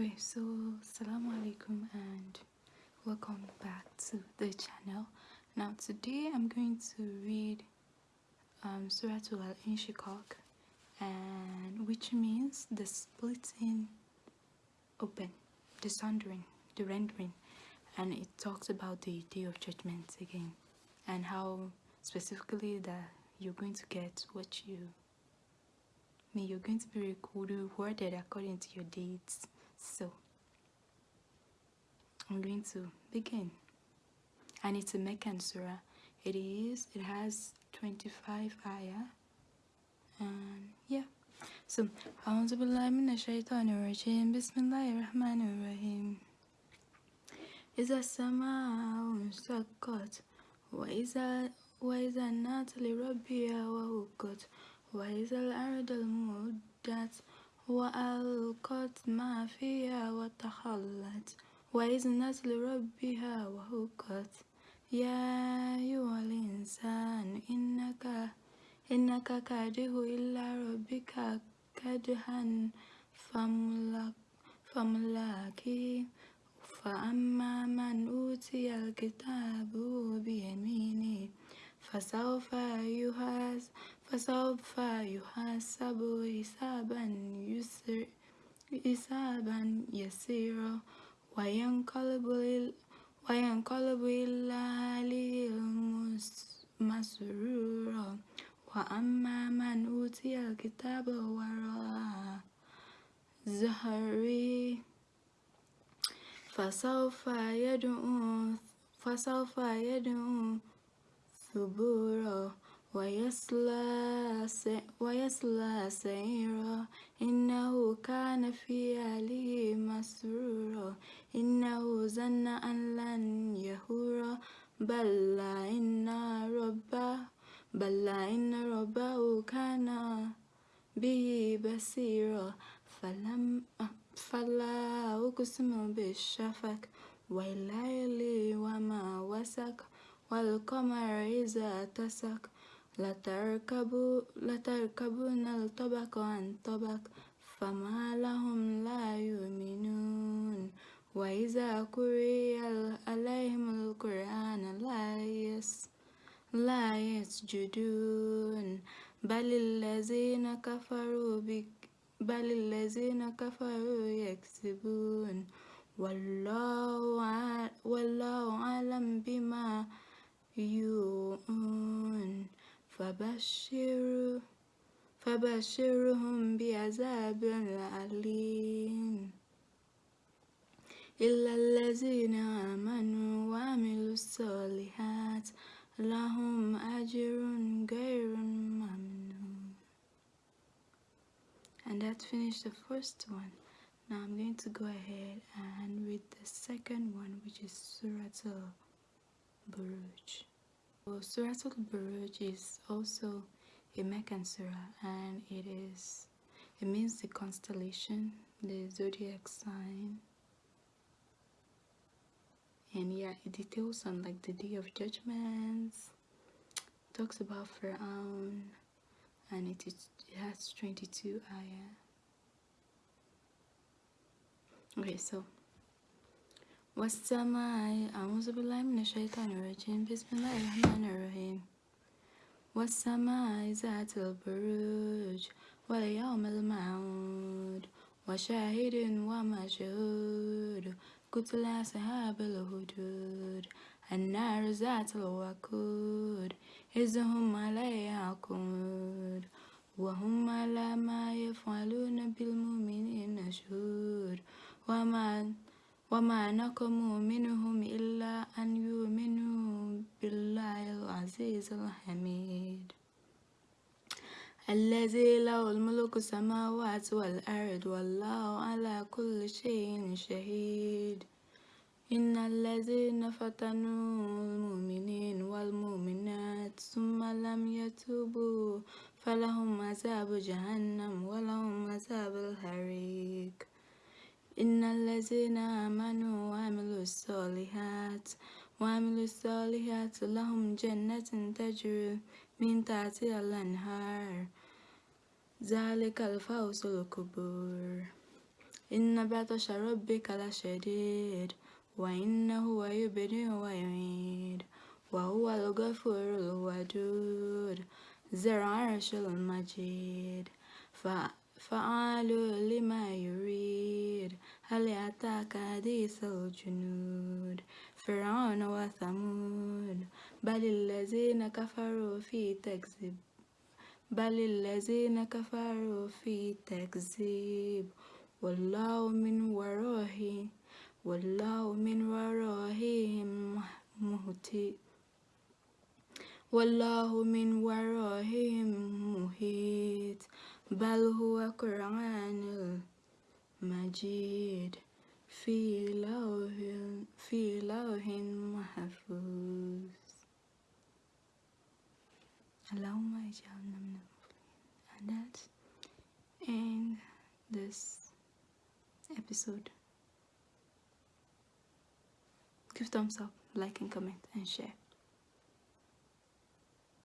Okay, so Assalamu alaikum and welcome back to the channel. Now today I'm going to read um, Surah Al-Inshiqaq and which means the splitting open, the sundering, the rendering and it talks about the day of judgment again and how specifically that you're going to get what you mean you're going to be rewarded according to your deeds so i'm going to begin and it's a Meccan surah it is it has 25 ayah and yeah so أعوذ بالله من الشيطان الرجيم بسم الله الرحمن الرحيم إذا السماء انشقت وإذا وإذا النات لربها وهقت وإذا الأرض المدت وألقت ما فيها وتخلت وإذنت لربها وهقت يا أيها الإنسان إنك إنك كاره إلا ربك كدها فملاكي فأما من أوتي الكتاب بيمينه فسوف يحاسب فسوف يحاسب حسابا يسر حسابا يسيرا وينقلب وينقلب إلى أهله مسرورا وأما من أوتي الكتاب وراء زهري فسوف يدعو فسوف يدعو ثبورا ويصلى ويصلى سعيرا. إنه كان في أهله مسرورا. إنه ظن أن لن يهورا. بل إن ربه بل إن ربه كان به بصيرا. فلم فلا أقسم بالشفق والليل وما وسق والقمر إذا اتسق لتركبون الطبق عن طبق فما لهم لا يؤمنون. وإذا قرئ عليهم القرآن لا يس لا يسجدون. بل الذين كفروا بل الذين كفروا يكسبون والله والله أعلم بما يوعون فبشر فبشرهم بعذاب أليم إلا الذين آمنوا وعملوا الصالحات لهم أجر غير ممنون and that finished the first one now I'm going to go ahead and read the second one which is Surah Al-Buruj well, Surah Al-Buruj is also a Meccan surah and it is it means the constellation the zodiac sign. And yeah it details on like the day of judgments talks about Pharaoh and it, is, it has 22 ayah. Okay so والسماء أعوذ بالله من الشيطان الرجيم بسم الله الرحمن الرحيم والسماء ذات البروج واليوم الموعود وشاهد ومشهود قتل أصحاب الهدود النار ذات الوقود إذ هم عليها قعود وهم على ما يفعلون بالمؤمنين شهود وما وما نقموا منهم إلا أن يؤمنوا بالله العزيز الحميد. الذي له الملك السماوات والأرض والله على كل شيء شهيد. إن الذين فتنوا المؤمنين والمؤمنات ثم لم يتوبوا فلهم عذاب جهنم ولهم عذاب الحريق. إن الذين آمنوا وعملوا الصالحات وعملوا الصالحات لهم جنة تجري من تحتها الأنهار ذلك الفوز الكبير إن بطش ربك لشديد وإنه يبدئ ويعيد وهو الغفور الودود ذو العرش المجيد فعال لما يريد هل أتاك حديث الجنود فرعون وثمود بل الذين كفروا في تكذيب بل الذين كفروا في تكذيب والله من وراه والله من ورائهم مهتي والله من ورائهم محيط بل هو قرآن مجيد في لوح في لوح محفوظ اللهم اجعلنا من المفلحين and that's end this episode give thumbs up like and comment and share